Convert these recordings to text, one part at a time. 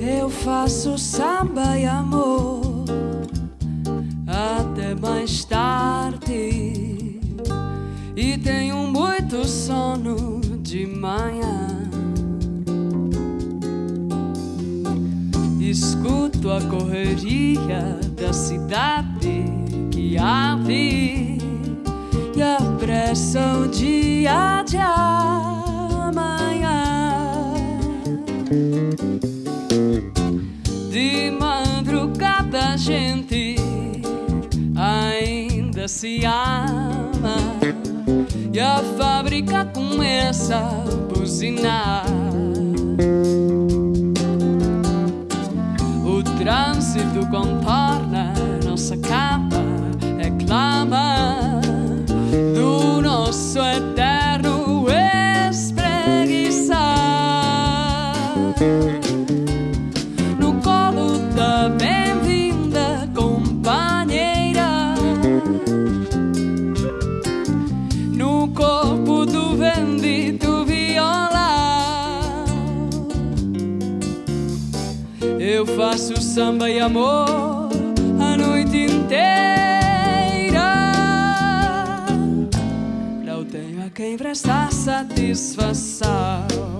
Eu faço samba e amor até mais tarde. E tenho muito sono de Escuto a correria da cidade que abre e a pressão dia de amanhã. De madrugada a gente ainda se ama e a fábrica começa a buzinar. Bem-vinda companheira, no corpo do bendito violão. Eu faço samba e amor a noite inteira. Não tenho a quem prestar satisfação.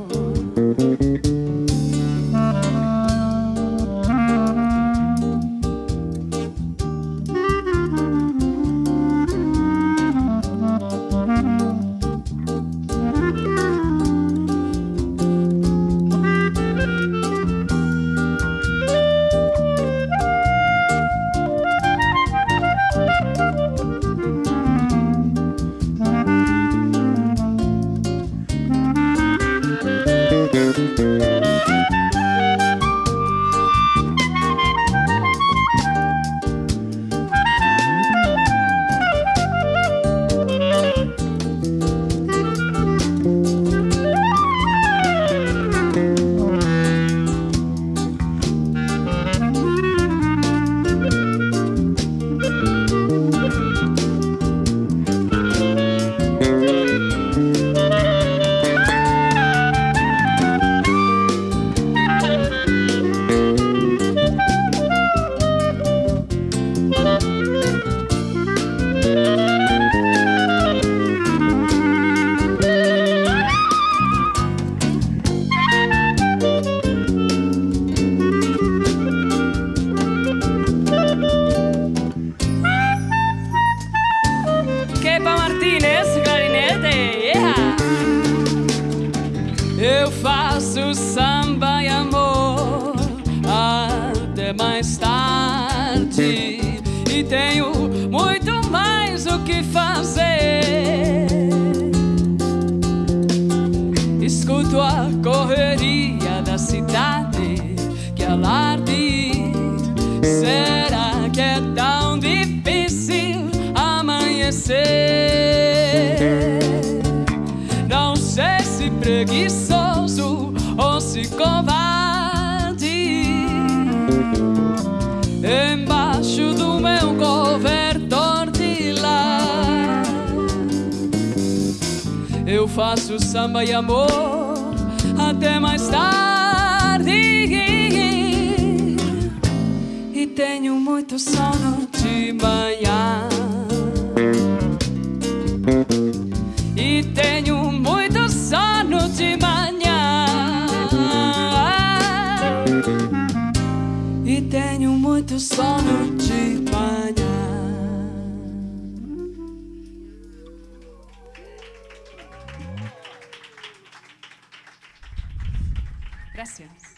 Faço samba e amor até mais tarde e tenho muito mais o que fazer. Escuto a correria da cidade que alarde. Será que é tão difícil amanhecer? Não sei se preguiçoso ou se covarde. Embaixo do meu cobertor de lã, eu faço samba e amor até mais tarde. E tenho muito sono de manhã. Muito sono de manhã. Gracias.